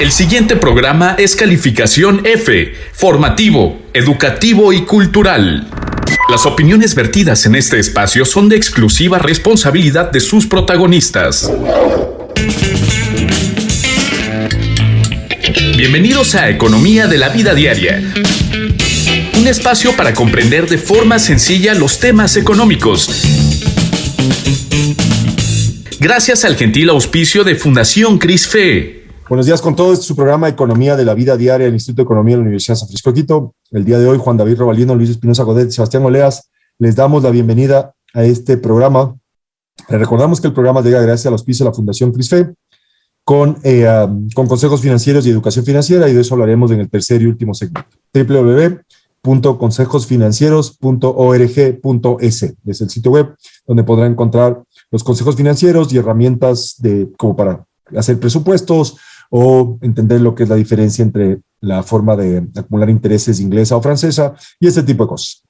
El siguiente programa es calificación F, formativo, educativo y cultural. Las opiniones vertidas en este espacio son de exclusiva responsabilidad de sus protagonistas. Bienvenidos a Economía de la Vida Diaria. Un espacio para comprender de forma sencilla los temas económicos. Gracias al gentil auspicio de Fundación CRISFE. Buenos días con todos. Este es su programa Economía de la Vida Diaria del Instituto de Economía de la Universidad de San Francisco de Quito. El día de hoy, Juan David Robalino, Luis Espinosa Godet Sebastián Oleas, les damos la bienvenida a este programa. Les recordamos que el programa llega gracias al auspicio de la Fundación CRISFE con, eh, um, con consejos financieros y educación financiera y de eso hablaremos en el tercer y último segmento. www.consejosfinancieros.org.es es el sitio web donde podrán encontrar los consejos financieros y herramientas de, como para hacer presupuestos, o entender lo que es la diferencia entre la forma de acumular intereses inglesa o francesa y este tipo de cosas.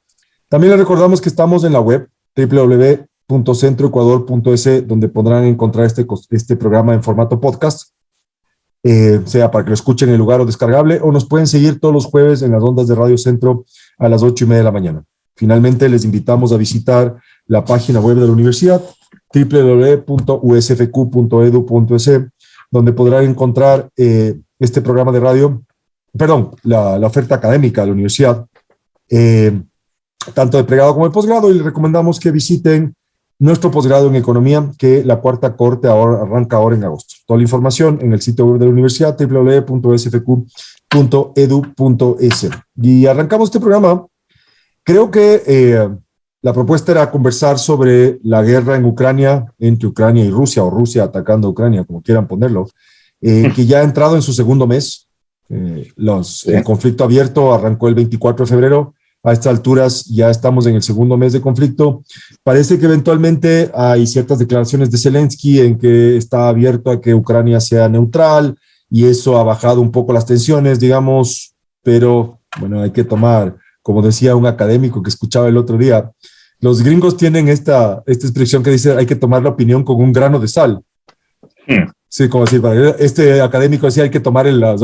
También les recordamos que estamos en la web www.centroecuador.es donde podrán encontrar este, este programa en formato podcast, eh, sea para que lo escuchen en el lugar o descargable, o nos pueden seguir todos los jueves en las ondas de Radio Centro a las ocho y media de la mañana. Finalmente, les invitamos a visitar la página web de la universidad, www.usfq.edu.es, donde podrán encontrar eh, este programa de radio, perdón, la, oferta académica de la universidad, eh, tanto de pregrado como de posgrado, y les recomendamos que visiten nuestro posgrado en economía, que la cuarta corte ahora, arranca ahora en agosto. Toda la información en el sitio web de la universidad, www.sfq.edu.es. Y arrancamos este programa. Creo que eh, la propuesta era conversar sobre la guerra en Ucrania, entre Ucrania y Rusia, o Rusia atacando a Ucrania, como quieran ponerlo, eh, que ya ha entrado en su segundo mes. Eh, los, El conflicto abierto arrancó el 24 de febrero. A estas alturas ya estamos en el segundo mes de conflicto. Parece que eventualmente hay ciertas declaraciones de Zelensky en que está abierto a que Ucrania sea neutral y eso ha bajado un poco las tensiones, digamos, pero bueno, hay que tomar, como decía un académico que escuchaba el otro día, los gringos tienen esta, esta expresión que dice hay que tomar la opinión con un grano de sal. Hmm. Sí, como decir, este académico decía hay que tomar la,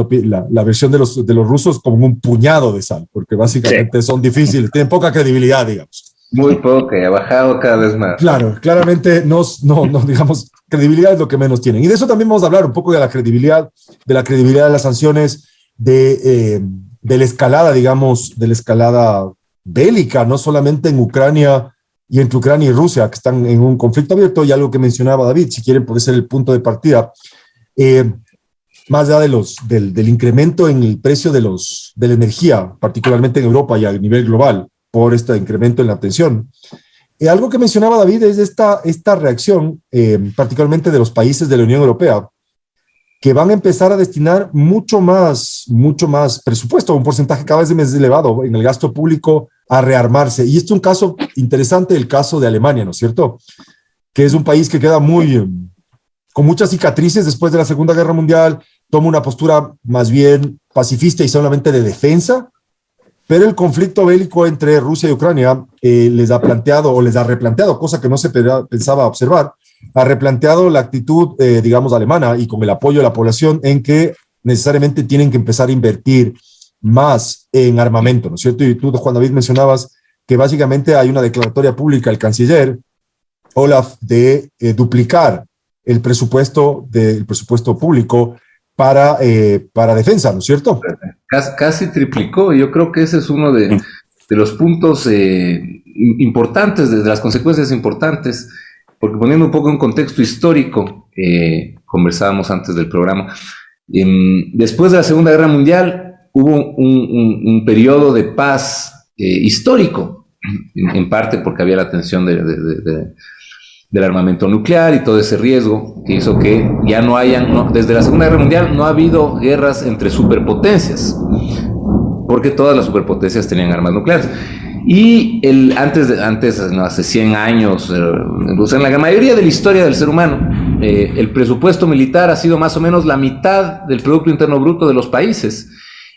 la, versión de los, de los rusos como un puñado de sal, porque básicamente son difíciles, tienen poca credibilidad, digamos. Muy poca, y ha bajado cada vez más. Claro, claramente no, no, no, digamos, credibilidad es lo que menos tienen. Y de eso también vamos a hablar un poco de la credibilidad, de la credibilidad de las sanciones, de, eh, de la escalada, digamos, de la escalada bélica, no solamente en Ucrania y entre Ucrania y Rusia, que están en un conflicto abierto, y algo que mencionaba David, si quieren puede ser el punto de partida. Eh, más allá de los, del, incremento en el precio de, los, de la energía, particularmente en Europa y a nivel global, por este incremento en la tensión. Eh, algo que mencionaba David es esta, esta reacción, eh, particularmente de los países de la Unión Europea, que van a empezar a destinar mucho más, mucho más presupuesto, un porcentaje cada vez más elevado en el gasto público a rearmarse. Y este es un caso interesante, el caso de Alemania, ¿no es cierto? Que es un país que queda muy, con muchas cicatrices después de la Segunda Guerra Mundial, toma una postura más bien pacifista y solamente de defensa, pero el conflicto bélico entre Rusia y Ucrania eh, les ha planteado o les ha replanteado, cosa que no se pensaba observar, ha replanteado la actitud, eh, digamos, alemana y con el apoyo de la población en que necesariamente tienen que empezar a invertir más en armamento, ¿no es cierto? Y tú, Juan David, mencionabas que básicamente hay una declaratoria pública del canciller Olaf de eh, duplicar el presupuesto del presupuesto público para, eh, para defensa, ¿no es cierto? Casi, triplicó, yo creo que ese es uno de, de los puntos importantes, de las consecuencias importantes porque poniendo un poco en contexto histórico, eh, conversábamos antes del programa, em, después de la Segunda Guerra Mundial hubo un, periodo de paz eh, histórico, en, parte porque había la tensión del armamento nuclear y todo ese riesgo que hizo que ya no hayan, desde la Segunda Guerra Mundial no ha habido guerras entre superpotencias, porque todas las superpotencias tenían armas nucleares. Y el, antes, antes hace 100 años, eh, en la mayoría de la historia del ser humano, eh, el presupuesto militar ha sido más o menos la mitad del Producto Interno Bruto de los países.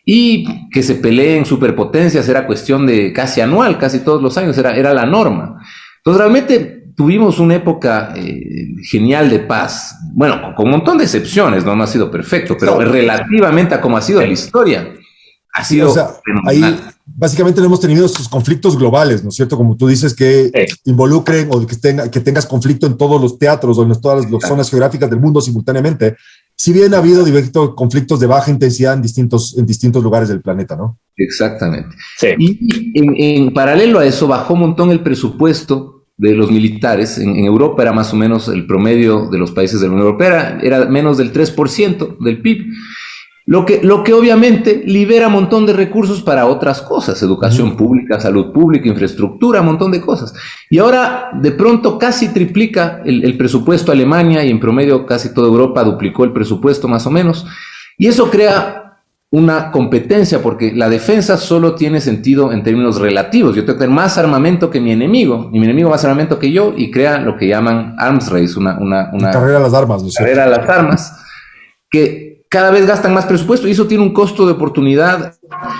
Y que se peleen superpotencias era cuestión de casi anual, casi todos los años, era, era la norma. Entonces realmente tuvimos una época eh, genial de paz. Bueno, con un montón de excepciones, no, ha sido perfecto, pero relativamente a como ha sido la historia, ha sido. O sea, ahí básicamente no hemos tenido estos conflictos globales, ¿no es cierto? Como tú dices, que involucren o que, tenga, que tengas conflicto en todos los teatros o en todas las zonas geográficas del mundo simultáneamente. Si bien ha habido diversos conflictos de baja intensidad en distintos, en distintos lugares del planeta, ¿no? Exactamente. Y en, paralelo a eso bajó un montón el presupuesto de los militares. En, Europa era más o menos el promedio de los países de la Unión Europea, era, menos del 3% del PIB. Lo que, lo que obviamente libera un montón de recursos para otras cosas, educación pública, salud pública, infraestructura, un montón de cosas. Y ahora de pronto casi triplica el, el presupuesto Alemania y en promedio casi toda Europa duplicó el presupuesto más o menos. Y eso crea una competencia, porque la defensa solo tiene sentido en términos relativos. Yo tengo que tener más armamento que mi enemigo, y mi enemigo más armamento que yo, y crea lo que llaman arms race, una, una, una carrera a las armas. Carrera a las armas, que cada vez gastan más presupuesto, y eso tiene un costo de oportunidad,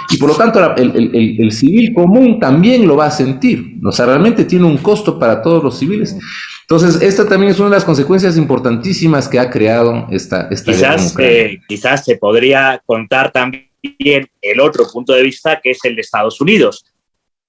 y por lo tanto el, el, el civil común también lo va a sentir. O sea, realmente tiene un costo para todos los civiles. Entonces, esta también es una de las consecuencias importantísimas que ha creado esta, esta quizás, eh, quizás se podría contar también el otro punto de vista, que es el de Estados Unidos.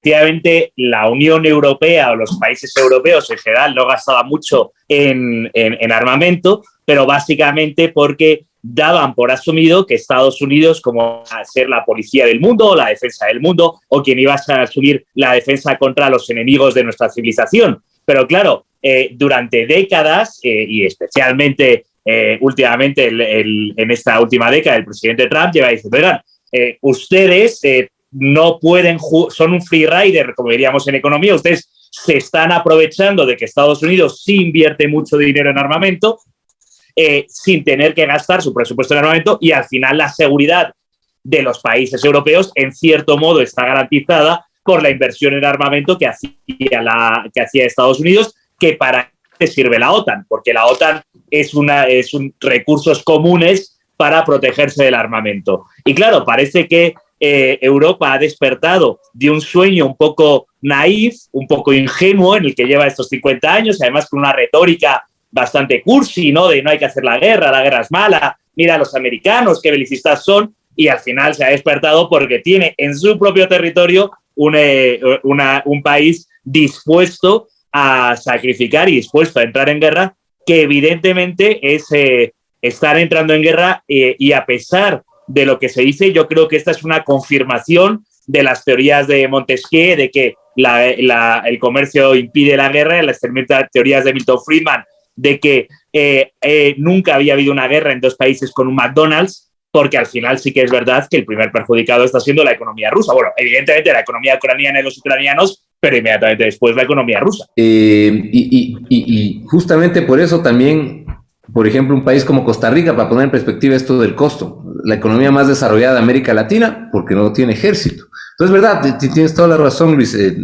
Efectivamente, la Unión Europea o los países europeos en general no gastaban mucho en, en, armamento, pero básicamente porque daban por asumido que Estados Unidos, como a ser la policía del mundo la defensa del mundo, o quien iba a asumir la defensa contra los enemigos de nuestra civilización. Pero claro, eh, durante décadas eh, y especialmente eh, últimamente en esta última década el presidente Trump lleva diciendo, oigan, ustedes no pueden, son un free rider, como diríamos en economía, ustedes se están aprovechando de que Estados Unidos sí invierte mucho dinero en armamento, sin tener que gastar su presupuesto en armamento y al final la seguridad de los países europeos en cierto modo está garantizada por la inversión en armamento que hacía, la, que hacía Estados Unidos que para qué sirve la OTAN, porque la OTAN es, una, es un, recursos comunes para protegerse del armamento. Y claro, parece que eh, Europa ha despertado de un sueño un poco naif, un poco ingenuo en el que lleva estos 50 años, además con una retórica bastante cursi, ¿no? De no hay que hacer la guerra, la guerra es mala, mira a los americanos, qué belicistas son, y al final se ha despertado porque tiene en su propio territorio un, eh, un país dispuesto a sacrificar y dispuesto a entrar en guerra, que evidentemente es eh, estar entrando en guerra eh, y a pesar de lo que se dice, yo creo que esta es una confirmación de las teorías de Montesquieu, de que el comercio impide la guerra, las teorías de Milton Friedman, de que eh, nunca había habido una guerra en dos países con un McDonald's, porque al final sí que es verdad que el primer perjudicado está siendo la economía rusa. Bueno, evidentemente la economía ucraniana y los ucranianos pero inmediatamente después la economía rusa. Eh, y, justamente por eso también, por ejemplo, un país como Costa Rica, para poner en perspectiva esto del costo, la economía más desarrollada de América Latina, porque no tiene ejército. Entonces, verdad, tienes toda la razón, Luis. Eh,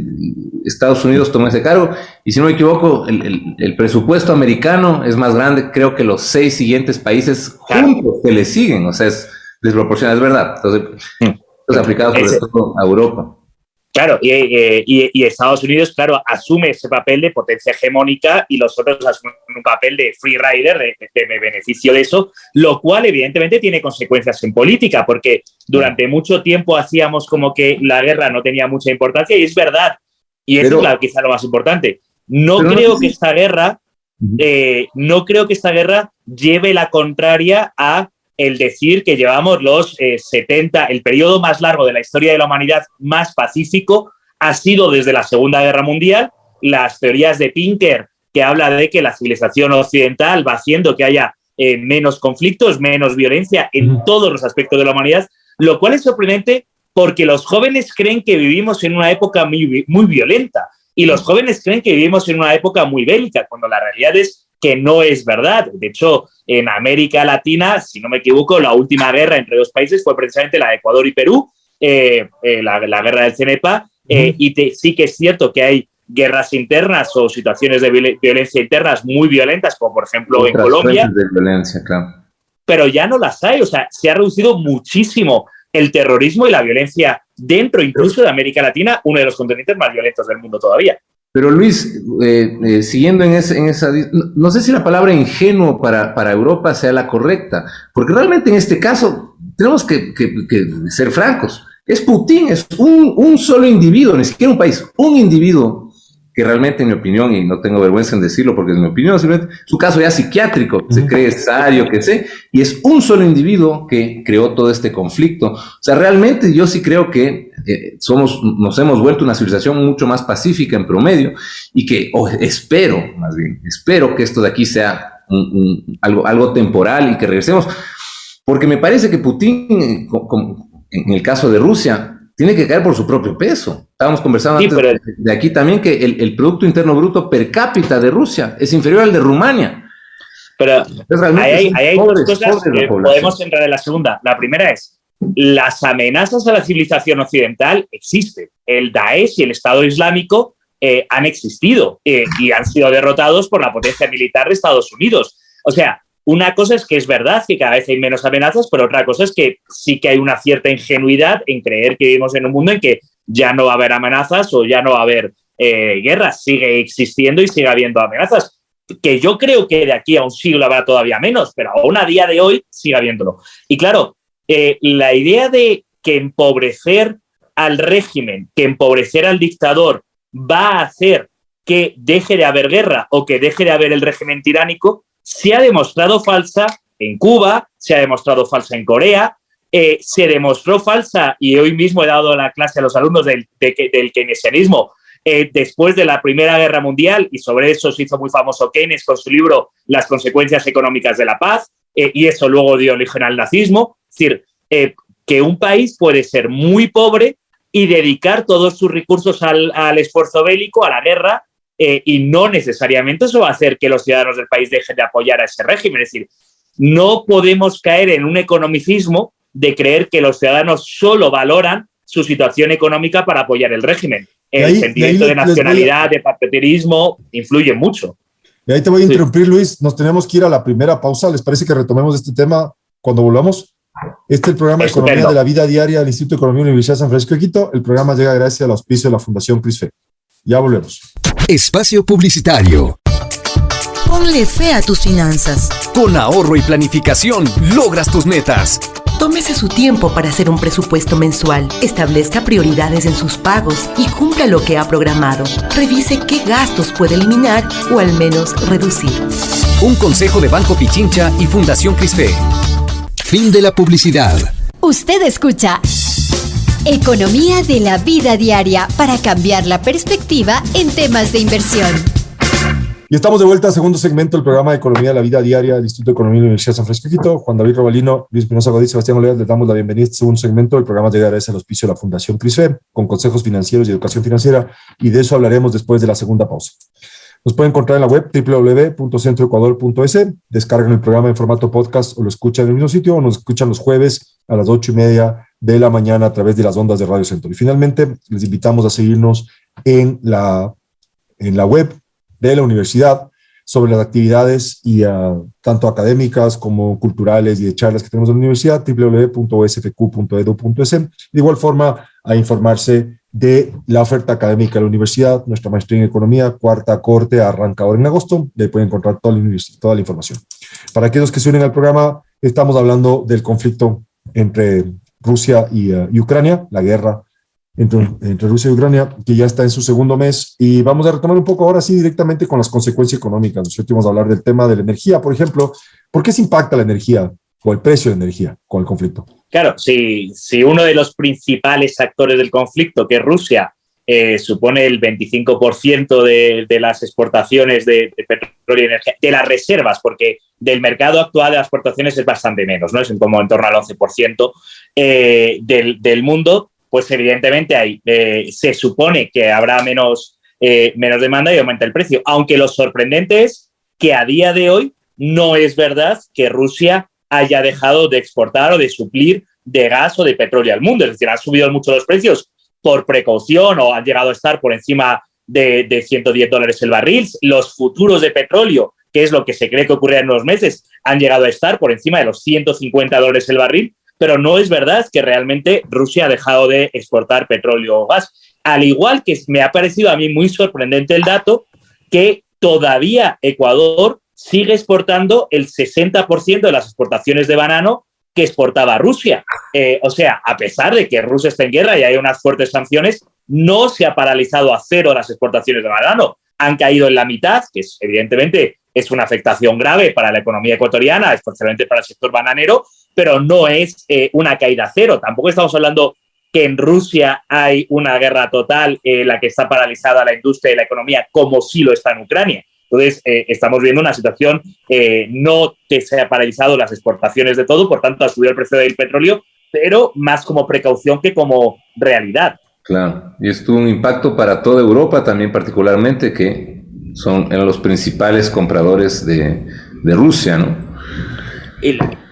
Estados Unidos tomó ese cargo, y si no me equivoco, el, presupuesto americano es más grande, creo que los seis siguientes países juntos que le siguen, o sea, es desproporcionado, es verdad. Entonces, mm. aplicados sobre todo a Europa. Claro, y, y, Estados Unidos, claro, asume ese papel de potencia hegemónica y los otros asumen un papel de free rider, de, beneficio de eso, lo cual evidentemente tiene consecuencias en política, porque durante mucho tiempo hacíamos como que la guerra no tenía mucha importancia y es verdad, y es quizá lo más importante. No creo que esta guerra, eh, no creo que esta guerra lleve la contraria a el decir que llevamos los 70, eh, el periodo más largo de la historia de la humanidad más pacífico ha sido desde la Segunda Guerra Mundial. Las teorías de Pinker, que habla de que la civilización occidental va haciendo que haya eh, menos conflictos, menos violencia en todos los aspectos de la humanidad, lo cual es sorprendente porque los jóvenes creen que vivimos en una época muy, muy violenta y los jóvenes creen que vivimos en una época muy bélica, cuando la realidad es que no es verdad. De hecho, en América Latina, si no me equivoco, la última guerra entre dos países fue precisamente la de Ecuador y Perú, eh, eh, la, guerra del CENEPA, eh, y sí que es cierto que hay guerras internas o situaciones de violencia internas muy violentas, como por ejemplo en Colombia. De violencia, claro. Pero ya no las hay, o sea, se ha reducido muchísimo el terrorismo y la violencia dentro incluso de América Latina, uno de los continentes más violentos del mundo todavía. Pero Luis, eh, eh, siguiendo en, ese, en esa... No, sé si la palabra ingenuo para, para, Europa sea la correcta, porque realmente en este caso tenemos que, que, que ser francos. Es Putin, es un, un, solo individuo, ni siquiera un país, un individuo que realmente, en mi opinión, y no tengo vergüenza en decirlo porque es mi opinión, simplemente su caso ya psiquiátrico, se cree necesario, que sé, y es un solo individuo que creó todo este conflicto. O sea, realmente yo sí creo que eh, somos, nos hemos vuelto una civilización mucho más pacífica en promedio y que, o espero, más bien, espero que esto de aquí sea algo, algo temporal y que regresemos, porque me parece que Putin, en el caso de Rusia, tiene que caer por su propio peso. Estábamos conversando antes de aquí también que el, Producto Interno Bruto per cápita de Rusia es inferior al de Rumania. Pero hay, hay dos cosas que podemos entrar en la segunda. La primera es, las amenazas a la civilización occidental existen. El Daesh y el Estado Islámico eh, han existido eh, y han sido derrotados por la potencia militar de Estados Unidos. O sea, una cosa es que es verdad que cada vez hay menos amenazas, pero otra cosa es que sí que hay una cierta ingenuidad en creer que vivimos en un mundo en que ya no va a haber amenazas o ya no va a haber eh, guerras. Sigue existiendo y sigue habiendo amenazas. Que yo creo que de aquí a un siglo habrá todavía menos, pero aún a día de hoy sigue habiéndolo. Y claro, eh, la idea de que empobrecer al régimen, que empobrecer al dictador va a hacer que deje de haber guerra o que deje de haber el régimen tiránico, se ha demostrado falsa en Cuba, se ha demostrado falsa en Corea, eh, se demostró falsa, y hoy mismo he dado la clase a los alumnos del, keynesianismo, eh, después de la Primera Guerra Mundial, y sobre eso se hizo muy famoso Keynes con su libro Las consecuencias económicas de la paz, eh, y eso luego dio origen al nazismo. Es decir, que un país puede ser muy pobre y dedicar todos sus recursos al esfuerzo bélico, a la guerra, eh, y no necesariamente eso va a hacer que los ciudadanos del país dejen de apoyar a ese régimen. Es decir, no podemos caer en un economicismo de creer que los ciudadanos solo valoran su situación económica para apoyar el régimen. El sentimiento de nacionalidad, de patriotismo, influye mucho. Y ahí te voy a interrumpir, Luis. Nos tenemos que ir a la primera pausa. ¿Les parece que retomemos este tema cuando volvamos? Este es el programa de Economía de la Vida Diaria del Instituto de Economía Universidad de San Francisco de Quito. El programa llega gracias al auspicio de la Fundación CRISFE. Ya volvemos. Espacio Publicitario. Ponle fe a tus finanzas. Con ahorro y planificación logras tus metas. Tómese su tiempo para hacer un presupuesto mensual, establezca prioridades en sus pagos y cumpla lo que ha programado. Revise qué gastos puede eliminar o al menos reducir. Un consejo de Banco Pichincha y Fundación Crisfe. Fin de la publicidad. Usted escucha Economía de la vida diaria para cambiar la perspectiva en temas de inversión. Y estamos de vuelta al segundo segmento del programa de Economía de la Vida Diaria del Instituto de Economía de la Universidad de San Francisco. Juan David Robalino, Luis Pinoza Godí, Sebastián Oleas, les damos la bienvenida a este segundo segmento del programa de gracias al auspicio de la Fundación CRISFE, con consejos financieros y educación financiera, y de eso hablaremos después de la segunda pausa. Nos pueden encontrar en la web www.centroecuador.es, descargan el programa en formato podcast o lo escuchan en el mismo sitio o nos escuchan los jueves a las ocho y media de la mañana a través de las ondas de Radio Centro. Y finalmente, les invitamos a seguirnos en la, en la web de la universidad sobre las actividades y ah, tanto académicas como culturales y de charlas que tenemos en la universidad, www.osfq.edu.es. De igual forma, a informarse de la oferta académica de la universidad, nuestra maestría en economía, cuarta corte, arranca ahora en agosto, de ahí pueden encontrar toda la, toda la información. Para aquellos que se unen al programa, estamos hablando del conflicto entre Rusia eh, y, Ucrania, la guerra entre, entre, Rusia y Ucrania, que ya está en su segundo mes. Y vamos a retomar un poco ahora sí directamente con las consecuencias económicas. Nosotros vamos a hablar del tema de la energía, por ejemplo. ¿Por qué se impacta la energía o el precio de energía con el conflicto? Claro, si, si uno de los principales actores del conflicto, que es Rusia, eh, supone el 25% de, de, las exportaciones de, petróleo y energía, de las reservas, porque del mercado actual de las exportaciones es bastante menos, ¿no? Es como en torno al 11% eh, del, mundo, pues evidentemente ahí eh, se supone que habrá menos, menos demanda y aumenta el precio. Aunque lo sorprendente es que a día de hoy no es verdad que Rusia haya dejado de exportar o de suplir de gas o de petróleo al mundo. Es decir, han subido mucho los precios, por precaución o han llegado a estar por encima de, de 110 dólares el barril. Los futuros de petróleo, que es lo que se cree que ocurrirá en unos meses, han llegado a estar por encima de los 150 dólares el barril, pero no es verdad que realmente Rusia ha dejado de exportar petróleo o gas. Al igual que me ha parecido a mí muy sorprendente el dato que todavía Ecuador sigue exportando el 60% de las exportaciones de banano que exportaba Rusia. Eh, o sea, a pesar de que Rusia está en guerra y hay unas fuertes sanciones, no se ha paralizado a cero las exportaciones de banano. Han caído en la mitad, que es, evidentemente es una afectación grave para la economía ecuatoriana, especialmente para el sector bananero, pero no es eh, una caída a cero. Tampoco estamos hablando que en Rusia hay una guerra total en la que está paralizada la industria y la economía, como sí lo está en Ucrania. Entonces, eh, estamos viendo una situación eh, no que se ha paralizado las exportaciones de todo, por tanto, ha subido el precio del petróleo, pero más como precaución que como realidad. Claro, y esto un impacto para toda Europa también particularmente, que son eran los principales compradores de, Rusia, ¿no?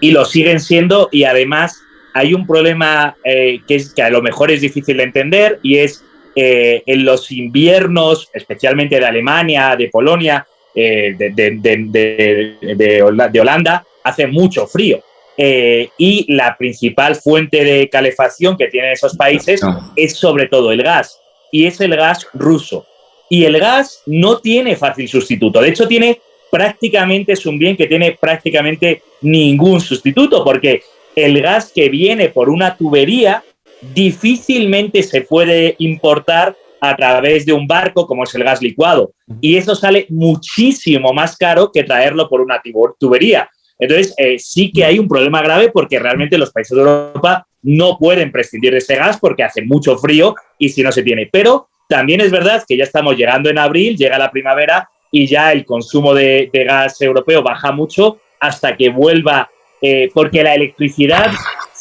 Y, lo siguen siendo, y además hay un problema eh, que, es, que a lo mejor es difícil de entender, y es eh, en los inviernos, especialmente de Alemania, de Polonia, eh, de, Holanda, hace mucho frío. Eh, y la principal fuente de calefacción que tienen esos países es sobre todo el gas, y es el gas ruso. Y el gas no tiene fácil sustituto, de hecho tiene prácticamente, es un bien que tiene prácticamente ningún sustituto, porque el gas que viene por una tubería difícilmente se puede importar a través de un barco como es el gas licuado. Y eso sale muchísimo más caro que traerlo por una tubería. Entonces, eh, sí que hay un problema grave porque realmente los países de Europa no pueden prescindir de ese gas porque hace mucho frío y si no se tiene. Pero también es verdad que ya estamos llegando en abril, llega la primavera y ya el consumo de, gas europeo baja mucho hasta que vuelva, eh, porque la electricidad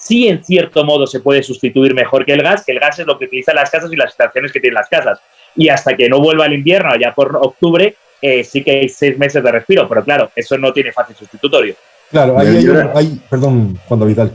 sí en cierto modo se puede sustituir mejor que el gas, que el gas es lo que utilizan las casas y las estaciones que tienen las casas. Y hasta que no vuelva el invierno, allá por octubre, eh, sí que hay seis meses de respiro, pero claro, eso no tiene fácil sustitutorio. Claro, ahí hay, perdón, cuando Vidal.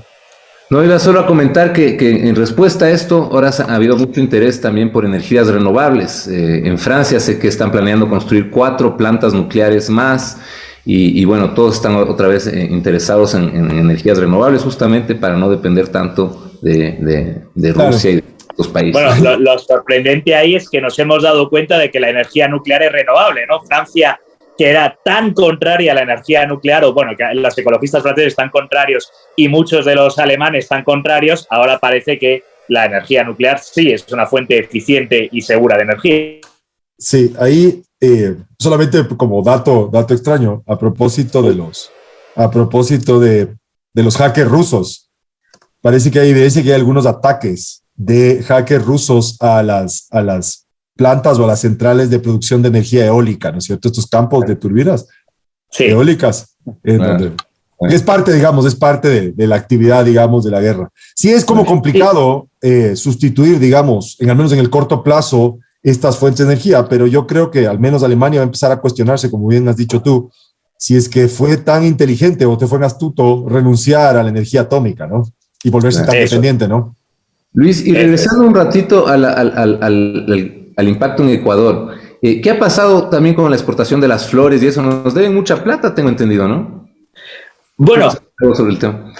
No, iba solo a comentar que, en respuesta a esto, ahora ha habido mucho interés también por energías renovables. Eh, en Francia sé que están planeando construir cuatro plantas nucleares más y, bueno, todos están otra vez eh, interesados en, energías renovables justamente para no depender tanto de, Rusia y de otros países. Bueno, lo, sorprendente ahí es que nos hemos dado cuenta de que la energía nuclear es renovable, ¿no? Francia que era tan contraria a la energía nuclear, o bueno, que los ecologistas franceses están contrarios y muchos de los alemanes están contrarios, ahora parece que la energía nuclear sí es una fuente eficiente y segura de energía. Sí, ahí eh, solamente como dato, dato extraño, a propósito de los, a propósito de, de los hackers rusos, parece que hay evidencia que hay algunos ataques de hackers rusos a las, a las plantas o a las centrales de producción de energía eólica, ¿no es cierto? Estos campos de turbinas eólicas. Es parte, digamos, es parte de, de, la actividad, digamos, de la guerra. Sí es como complicado eh, sustituir, digamos, en al menos en el corto plazo, estas fuentes de energía, pero yo creo que al menos Alemania va a empezar a cuestionarse, como bien has dicho tú, si es que fue tan inteligente o te fue astuto renunciar a la energía atómica, ¿no? Y volverse tan dependiente, ¿no? Luis, y regresando un ratito al, al, al, al impacto en Ecuador, eh, ¿qué ha pasado también con la exportación de las flores y eso? Nos deben mucha plata, tengo entendido, ¿no? Bueno, sobre el tema.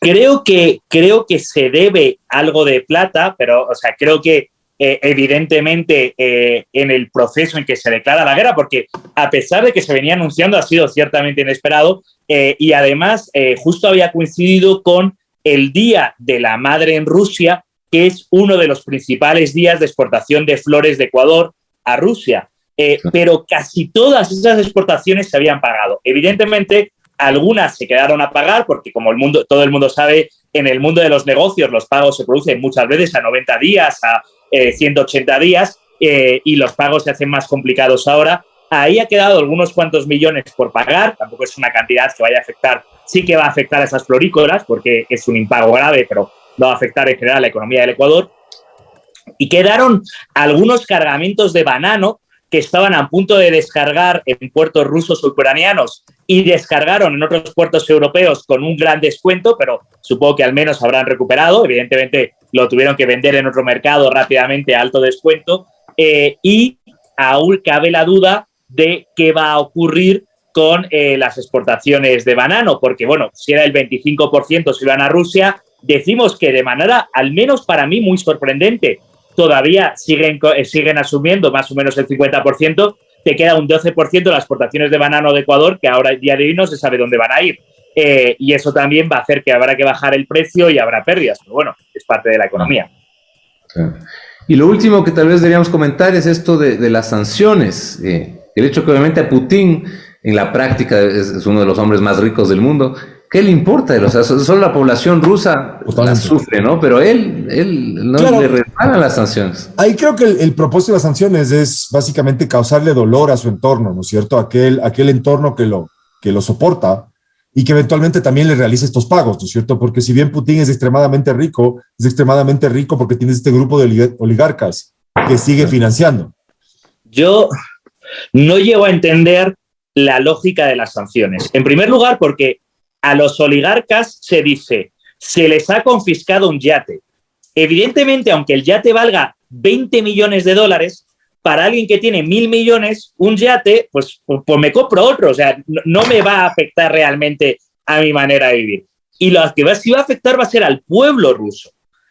Creo que, creo que se debe algo de plata, pero, o sea, creo que eh, evidentemente eh, en el proceso en que se declara la guerra, porque a pesar de que se venía anunciando, ha sido ciertamente inesperado eh, y además justo había coincidido con el Día de la Madre en Rusia, que es uno de los principales días de exportación de flores de Ecuador a Rusia. pero casi todas esas exportaciones se habían pagado. Evidentemente, algunas se quedaron a pagar porque, como el mundo, todo el mundo sabe, en el mundo de los negocios los pagos se producen muchas veces a 90 días, a 180 eh, días eh, y los pagos se hacen más complicados ahora. Ahí ha quedado algunos cuantos millones por pagar, tampoco es una cantidad que vaya a afectar, sí que va a afectar a esas florícolas porque es un impago grave, pero no va a afectar en general la economía del Ecuador. Y quedaron algunos cargamentos de banano que estaban a punto de descargar en puertos rusos ucranianos y descargaron en otros puertos europeos con un gran descuento, pero supongo que al menos habrán recuperado. Evidentemente lo tuvieron que vender en otro mercado rápidamente a alto descuento. Eh, y aún cabe la duda de qué va a ocurrir con eh, las exportaciones de banano, porque bueno, si era el 25% si iban a Rusia, decimos que de manera, al menos para mí, muy sorprendente, todavía siguen, eh, siguen asumiendo más o menos el 50%, te queda un 12% de las exportaciones de banano de Ecuador, que ahora día de hoy no se sabe dónde van a ir. Eh, y eso también va a hacer que habrá que bajar el precio y habrá pérdidas. Pero bueno, es parte de la economía. Y lo último que tal vez deberíamos comentar es esto de, las sanciones. Eh, el hecho que obviamente a Putin en la práctica es, uno de los hombres más ricos del mundo. ¿Qué le importa? O sea, solo la población rusa la sufre, ¿no? Pero él, él no le resbalan las sanciones. Ahí creo que el, propósito de las sanciones es básicamente causarle dolor a su entorno, ¿no es cierto? Aquel, aquel entorno que lo, que lo soporta y que eventualmente también le realice estos pagos, ¿no es cierto? Porque si bien Putin es extremadamente rico, es extremadamente rico porque tiene este grupo de oligarcas que sigue financiando. Yo no llego a entender la lógica de las sanciones. En primer lugar, porque a los oligarcas se dice, se les ha confiscado un yate. Evidentemente, aunque el yate valga 20 millones de dólares, para alguien que tiene mil millones, un yate, pues, pues, pues me compro otro. O sea, no, me va a afectar realmente a mi manera de vivir. Y lo que va, va a afectar va a ser al pueblo ruso.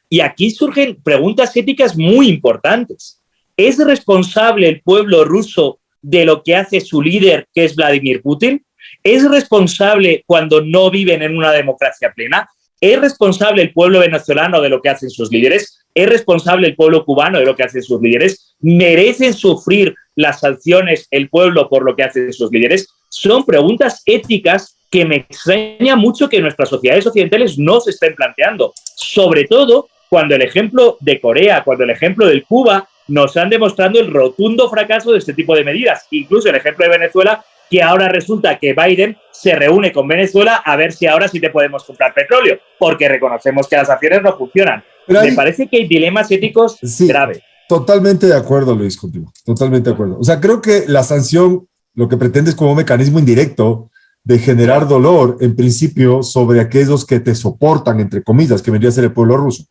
Y aquí surgen preguntas éticas muy importantes. ¿Es responsable el pueblo ruso de lo que hace su líder, que es Vladimir Putin? ¿Es responsable cuando no viven en una democracia plena? ¿Es responsable el pueblo venezolano de lo que hacen sus líderes? ¿Es responsable el pueblo cubano de lo que hacen sus líderes? ¿Merecen sufrir las sanciones el pueblo por lo que hacen sus líderes? Son preguntas éticas que me extraña mucho que nuestras sociedades occidentales no se estén planteando. Sobre todo cuando el ejemplo de Corea, cuando el ejemplo de Cuba nos han demostrado el rotundo fracaso de este tipo de medidas. Incluso el ejemplo de Venezuela, que ahora resulta que Biden se reúne con Venezuela a ver si ahora sí te podemos comprar petróleo, porque reconocemos que las acciones no funcionan. Me parece que hay dilemas éticos graves. Totalmente de acuerdo, Luis, contigo. Totalmente de acuerdo. O sea, creo que la sanción lo que pretende es como un mecanismo indirecto de generar dolor, en principio, sobre aquellos que te soportan, entre comillas, que vendría a ser el pueblo ruso.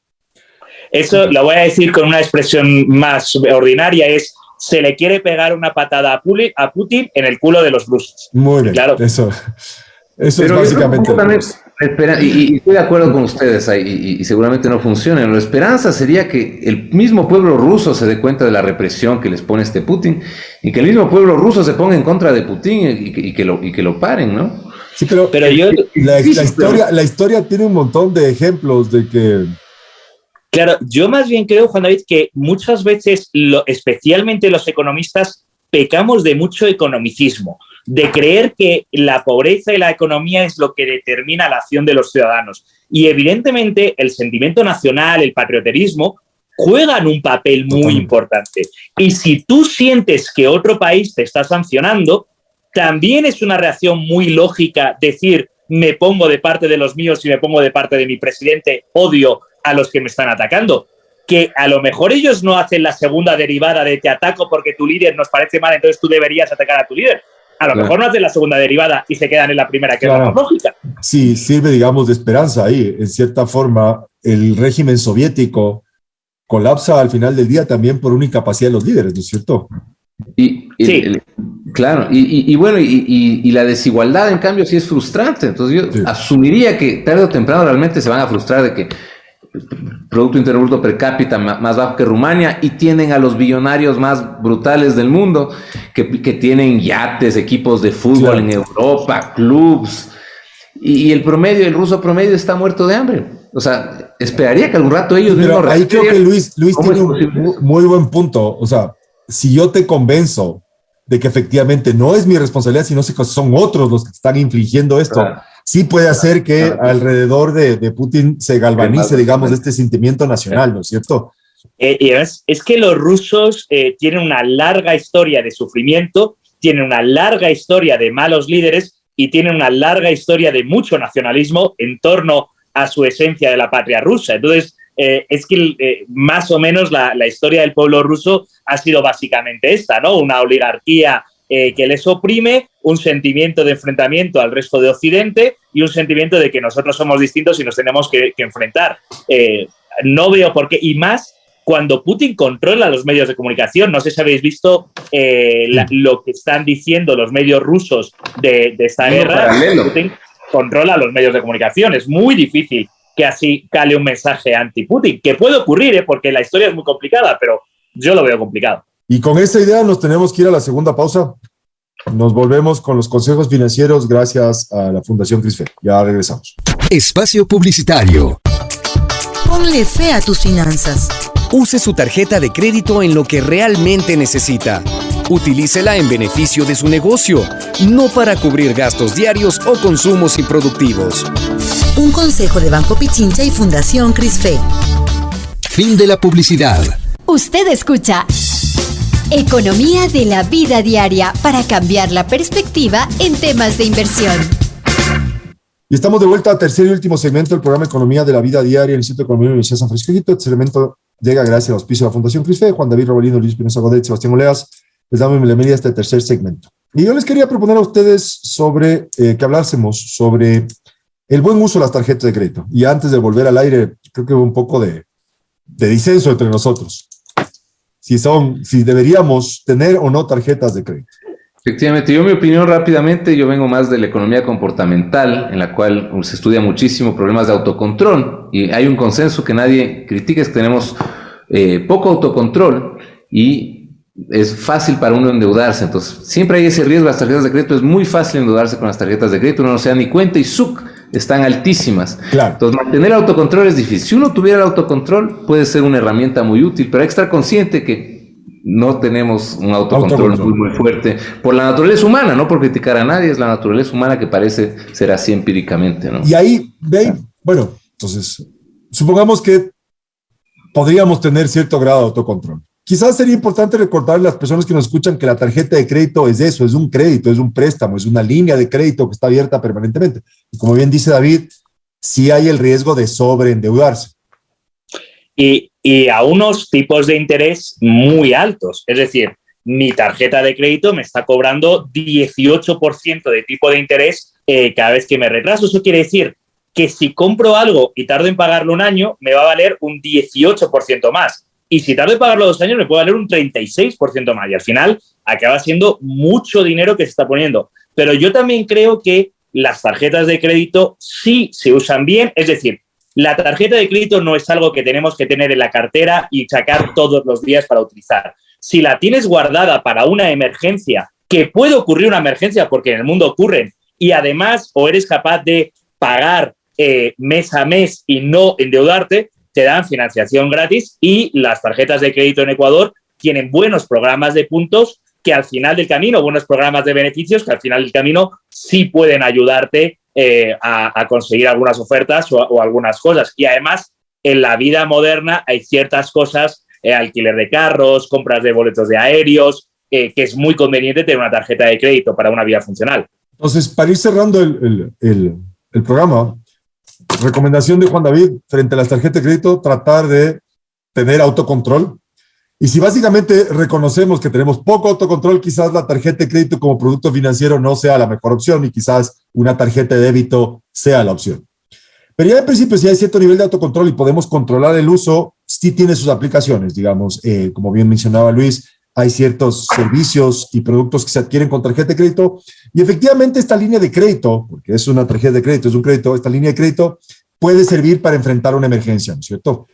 Eso lo voy a decir con una expresión más ordinaria, es se le quiere pegar una patada a, Putin en el culo de los rusos. Muy bien, claro. eso, eso es básicamente... y, estoy de acuerdo con ustedes y, seguramente no funciona. La esperanza sería que el mismo pueblo ruso se dé cuenta de la represión que les pone este Putin y que el mismo pueblo ruso se ponga en contra de Putin y, que, lo, y que lo paren, ¿no? Sí, pero, pero yo, la, historia, la historia tiene un montón de ejemplos de que Claro, yo más bien creo, Juan David, que muchas veces, especialmente los economistas, pecamos de mucho economicismo, de creer que la pobreza y la economía es lo que determina la acción de los ciudadanos. Y evidentemente el sentimiento nacional, el patrioterismo, juegan un papel muy importante. Y si tú sientes que otro país te está sancionando, también es una reacción muy lógica decir, me pongo de parte de los míos y me pongo de parte de mi presidente, odio a los que me están atacando. Que a lo mejor ellos no hacen la segunda derivada de te ataco porque tu líder nos parece mal, entonces tú deberías atacar a tu líder. A lo mejor no hacen la segunda derivada y se quedan en la primera, que es la lógica. Sí, sirve, digamos, de esperanza ahí. En cierta forma, el régimen soviético colapsa al final del día también por una incapacidad de los líderes, ¿no es cierto? Y, sí. claro, y, bueno, y, la desigualdad en cambio sí es frustrante. Entonces yo asumiría que tarde o temprano realmente se van a frustrar de que Producto Interno Bruto per cápita más bajo que Rumania y tienen a los billonarios más brutales del mundo que, que tienen yates, equipos de fútbol en Europa, clubs. Y, el promedio, el ruso promedio está muerto de hambre. O sea, esperaría que algún rato ellos Pero Ahí creo que Luis, Luis tiene un muy buen punto. O sea, si yo te convenzo de que efectivamente no es mi responsabilidad, sino que son otros los que están infligiendo esto sí puede hacer que alrededor de, Putin se galvanice, digamos, este sentimiento nacional, ¿no es cierto? Eh, es, es, que los rusos eh, tienen una larga historia de sufrimiento, tienen una larga historia de malos líderes y tienen una larga historia de mucho nacionalismo en torno a su esencia de la patria rusa. Entonces, eh, es que más o menos la, la, historia del pueblo ruso ha sido básicamente esta, ¿no? Una oligarquía eh, que les oprime, un sentimiento de enfrentamiento al resto de Occidente y un sentimiento de que nosotros somos distintos y nos tenemos que, enfrentar. Eh, no veo por qué, y más cuando Putin controla los medios de comunicación. No sé si habéis visto eh, lo que están diciendo los medios rusos de, esta guerra. Putin controla los medios de comunicación. Es muy difícil que así cale un mensaje anti-Putin, que puede ocurrir, ¿eh? porque la historia es muy complicada, pero yo lo veo complicado. Y con esta idea nos tenemos que ir a la segunda pausa. Nos volvemos con los consejos financieros gracias a la Fundación CRISFE. Ya regresamos. Espacio Publicitario. Ponle fe a tus finanzas. Use su tarjeta de crédito en lo que realmente necesita. Utilícela en beneficio de su negocio, no para cubrir gastos diarios o consumos improductivos. Un consejo de Banco Pichincha y Fundación CRISFE. Fin de la publicidad. Usted escucha Economía de la vida diaria para cambiar la perspectiva en temas de inversión. Y estamos de vuelta al tercer y último segmento del programa Economía de la Vida Diaria en el Instituto de Economía de la Universidad San Francisco. Este segmento llega gracias al auspicio de la Fundación CRISFE, Juan David Robalino, Luis Pinoza Godet, Sebastián Oleas. Les damos bienvenida a este tercer segmento. Y yo les quería proponer a ustedes sobre eh, que hablásemos sobre el buen uso de las tarjetas de crédito. Y antes de volver al aire, creo que hubo un poco de, de disenso entre nosotros. Si son, si deberíamos tener o no tarjetas de crédito. Efectivamente, yo mi opinión rápidamente, yo vengo más de la economía comportamental, en la cual se estudia muchísimo problemas de autocontrol y hay un consenso que nadie critica, es que tenemos eh, poco autocontrol y es fácil para uno endeudarse, entonces siempre hay ese riesgo, las tarjetas de crédito es muy fácil endeudarse con las tarjetas de crédito, uno no se da ni cuenta y ¡suc! Están altísimas. Claro. Entonces mantener autocontrol es difícil. Si uno tuviera el autocontrol puede ser una herramienta muy útil, pero hay que estar consciente que no tenemos un autocontrol, Autocontrol. muy, muy fuerte por la naturaleza humana, no por criticar a nadie, es la naturaleza humana que parece ser así empíricamente, ¿no? Y ahí, de ahí, bueno, entonces, supongamos que podríamos tener cierto grado de autocontrol. Quizás sería importante recordar a las personas que nos escuchan que la tarjeta de crédito es eso, es un crédito, es un préstamo, es una línea de crédito que está abierta permanentemente. Y como bien dice David, sí hay el riesgo de sobreendeudarse. y, a unos tipos de interés muy altos. Es decir, mi tarjeta de crédito me está cobrando 18% de tipo de interés eh, cada vez que me retraso. Eso quiere decir que si compro algo y tardo en pagarlo un año, me va a valer un 18% más. Y si tardo en pagarlo dos años, me puede valer un 36% más. Y al final acaba siendo mucho dinero que se está poniendo. Pero yo también creo que las tarjetas de crédito sí se usan bien. Es decir, la tarjeta de crédito no es algo que tenemos que tener en la cartera y sacar todos los días para utilizar. Si la tienes guardada para una emergencia, que puede ocurrir una emergencia porque en el mundo ocurren, y además o eres capaz de pagar eh, mes a mes y no endeudarte, te dan financiación gratis y las tarjetas de crédito en Ecuador tienen buenos programas de puntos que al final del camino, buenos programas de beneficios que al final del camino sí pueden ayudarte eh, a, conseguir algunas ofertas o, o, algunas cosas. Y además, en la vida moderna hay ciertas cosas, eh, alquiler de carros, compras de boletos de aéreos, eh, que es muy conveniente tener una tarjeta de crédito para una vida funcional. Entonces, para ir cerrando el, el, el, el programa, recomendación de Juan David frente a las tarjetas de crédito, tratar de tener autocontrol. Y si básicamente reconocemos que tenemos poco autocontrol, quizás la tarjeta de crédito como producto financiero no sea la mejor opción y quizás una tarjeta de débito sea la opción. Pero ya en principio, si hay cierto nivel de autocontrol y podemos controlar el uso, sí tiene sus aplicaciones, digamos, eh, como bien mencionaba Luis, hay ciertos servicios y productos que se adquieren con tarjeta de crédito y efectivamente esta línea de crédito, porque es una tarjeta de crédito, es un crédito, esta línea de crédito puede servir para enfrentar una emergencia, ¿no es cierto?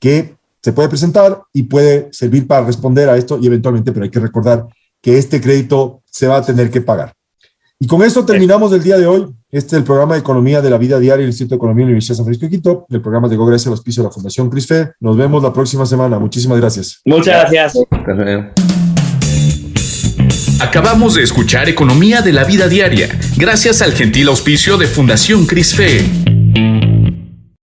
Que se puede presentar y puede servir para responder a esto y eventualmente, pero hay que recordar que este crédito se va a tener que pagar. Y con eso terminamos el día de hoy. Este es el programa de Economía de la Vida Diaria del Instituto de Economía de la Universidad de San Francisco de Quito. El programa llegó gracias al auspicio de la Fundación CRISFE. Nos vemos la próxima semana. Muchísimas gracias. Muchas gracias. Acabamos de escuchar Economía de la Vida Diaria, gracias al gentil auspicio de Fundación CRISFE.